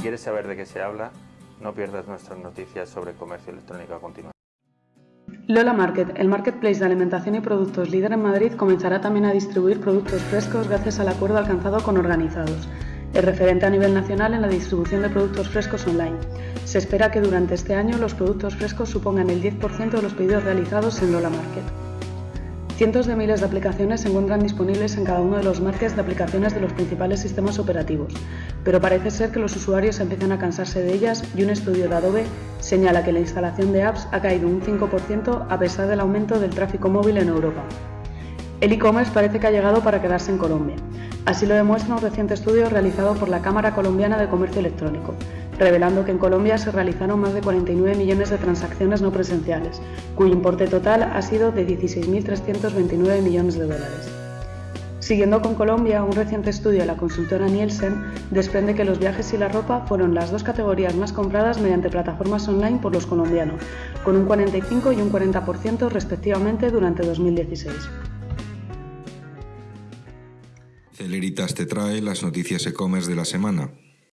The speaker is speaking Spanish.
quieres saber de qué se habla, no pierdas nuestras noticias sobre comercio electrónico a continuación. Lola Market, el marketplace de alimentación y productos líder en Madrid, comenzará también a distribuir productos frescos gracias al acuerdo alcanzado con organizados. El referente a nivel nacional en la distribución de productos frescos online. Se espera que durante este año los productos frescos supongan el 10% de los pedidos realizados en Lola Market. Cientos de miles de aplicaciones se encuentran disponibles en cada uno de los markets de aplicaciones de los principales sistemas operativos, pero parece ser que los usuarios empiezan a cansarse de ellas y un estudio de Adobe señala que la instalación de apps ha caído un 5% a pesar del aumento del tráfico móvil en Europa. El e-commerce parece que ha llegado para quedarse en Colombia. Así lo demuestra un reciente estudio realizado por la Cámara Colombiana de Comercio Electrónico, revelando que en Colombia se realizaron más de 49 millones de transacciones no presenciales, cuyo importe total ha sido de 16.329 millones de dólares. Siguiendo con Colombia, un reciente estudio de la consultora Nielsen desprende que los viajes y la ropa fueron las dos categorías más compradas mediante plataformas online por los colombianos, con un 45 y un 40% respectivamente durante 2016. Celeritas te trae las noticias e-commerce de la semana.